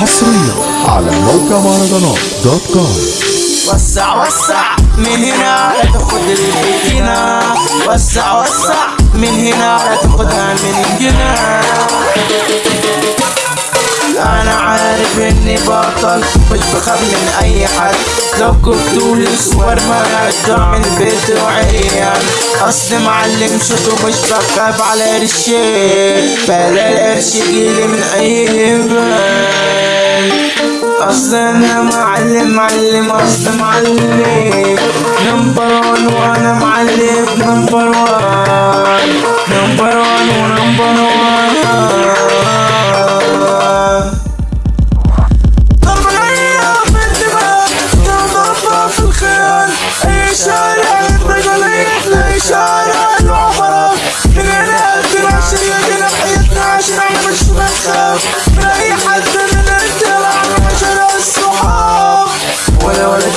حصريا على موقع مهرجانات دوت كوم. وسع وسع من هنا لا تاخد اللي هنا. وسع وسع من هنا لا تاخدها من بطل مش بخاف من أي حد. لو كنت مان ارجع من البيت وعيان اصل معلم شطو مش بخاف على قرشين بلا القرش يجيلي من أي بال اصل أنا معلم معلم اصل معلم. number one وأنا معلم number one number one و number one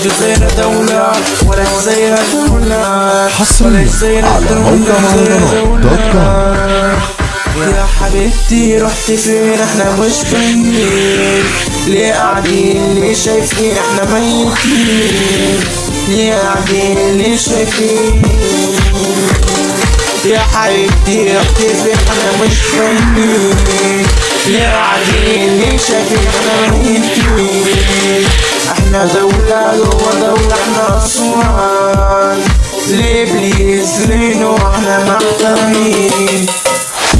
الجزيرة دولة ولا الجزيرة دولة حصريا على موقع مهرجانات دوت كوم يا حبيبتي رحت فين؟ إحنا مش باينين. ليه قاعدين؟ ليه شايفين؟ إحنا ميتين. ليه قاعدين؟ ليه شايفين؟ يا حبيبتي رحت فين؟ إحنا مش باينين. ليه قاعدين؟ ليه شايفين؟ إحنا ميتين. إحنا دولة جوا دولة إحنا اسوان ليه بليز ليه نو إحنا محترمين.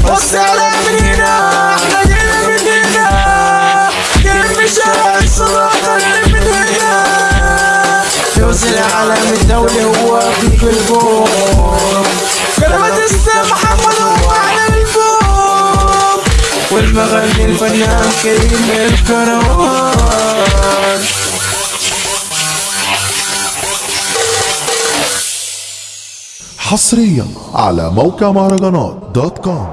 بص على من هنا إحنا جينا من هنا جينا من شارع جينا من هنا فوز العالم الدولي هو في البوم كلمة اسم محمد هو على البوم. والمغني الفنان كريم الكروان حصريا على موقع مهرجانات دوت كوم.